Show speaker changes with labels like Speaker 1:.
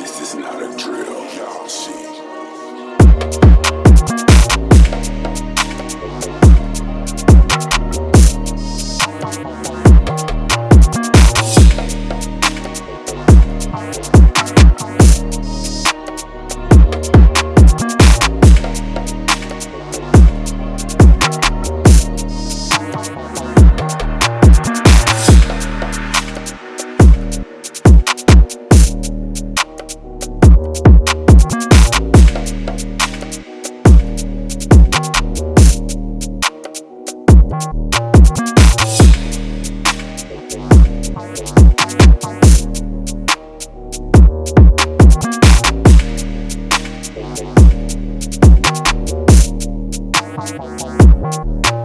Speaker 1: This is not a drill, y'all see. We'll be right back.